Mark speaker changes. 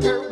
Speaker 1: girl.